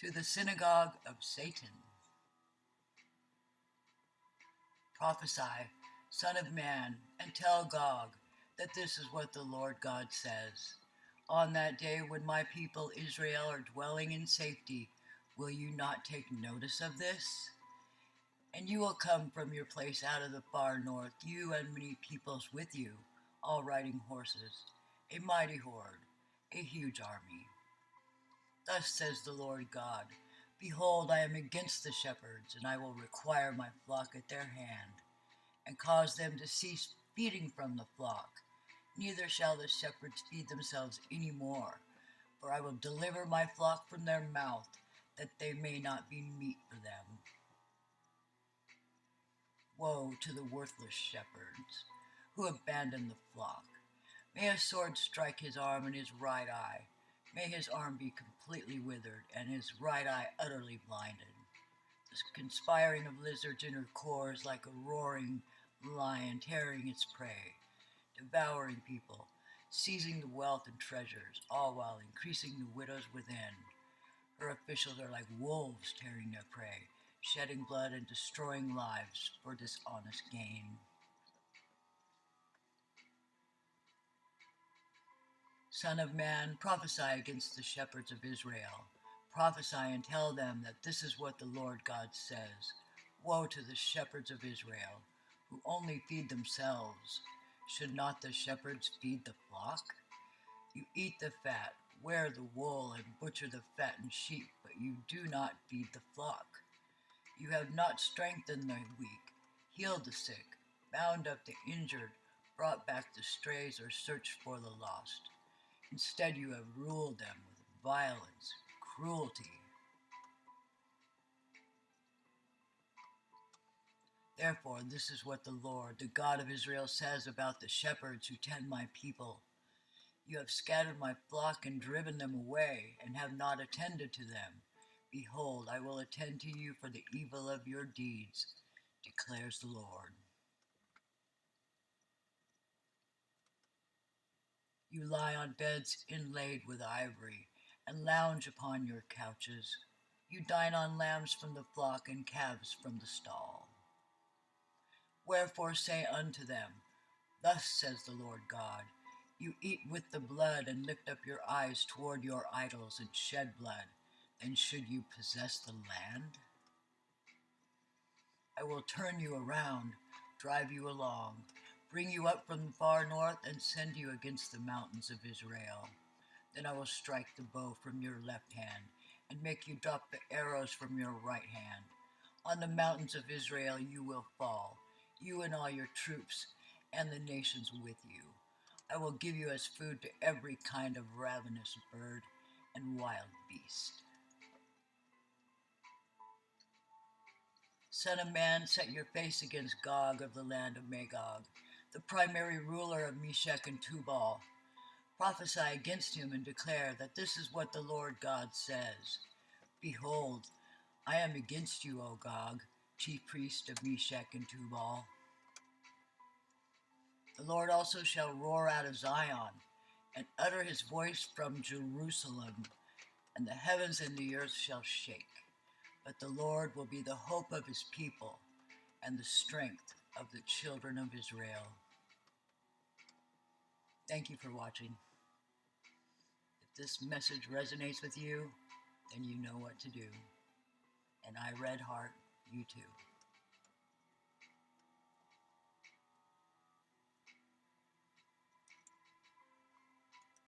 to the synagogue of Satan. Prophesy, Son of Man, and tell Gog that this is what the Lord God says. On that day when my people Israel are dwelling in safety, will you not take notice of this? And you will come from your place out of the far north, you and many peoples with you, all riding horses, a mighty horde, a huge army. Thus says the Lord God Behold, I am against the shepherds, and I will require my flock at their hand, and cause them to cease feeding from the flock. Neither shall the shepherds feed themselves any more, for I will deliver my flock from their mouth, that they may not be meat for them. Woe to the worthless shepherds who abandon the flock. May a sword strike his arm and his right eye May his arm be completely withered and his right eye utterly blinded. The conspiring of lizards in her core is like a roaring lion tearing its prey, devouring people, seizing the wealth and treasures, all while increasing the widows within. Her officials are like wolves tearing their prey, shedding blood and destroying lives for dishonest gain. Son of man, prophesy against the shepherds of Israel. Prophesy and tell them that this is what the Lord God says. Woe to the shepherds of Israel, who only feed themselves. Should not the shepherds feed the flock? You eat the fat, wear the wool, and butcher the fattened sheep, but you do not feed the flock. You have not strengthened the weak, healed the sick, bound up the injured, brought back the strays, or searched for the lost. Instead, you have ruled them with violence, cruelty. Therefore, this is what the Lord, the God of Israel, says about the shepherds who tend my people. You have scattered my flock and driven them away, and have not attended to them. Behold, I will attend to you for the evil of your deeds, declares the Lord. You lie on beds inlaid with ivory, and lounge upon your couches. You dine on lambs from the flock and calves from the stall. Wherefore say unto them, Thus says the Lord God, You eat with the blood and lift up your eyes toward your idols and shed blood, then should you possess the land? I will turn you around, drive you along, bring you up from the far north, and send you against the mountains of Israel. Then I will strike the bow from your left hand, and make you drop the arrows from your right hand. On the mountains of Israel you will fall, you and all your troops, and the nations with you. I will give you as food to every kind of ravenous bird and wild beast. Son of man, set your face against Gog of the land of Magog the primary ruler of Meshech and Tubal. Prophesy against him and declare that this is what the Lord God says. Behold, I am against you, O Gog, chief priest of Meshech and Tubal. The Lord also shall roar out of Zion and utter his voice from Jerusalem, and the heavens and the earth shall shake. But the Lord will be the hope of his people and the strength of the children of Israel. Thank you for watching. If this message resonates with you, then you know what to do. And I, Red Heart, you too.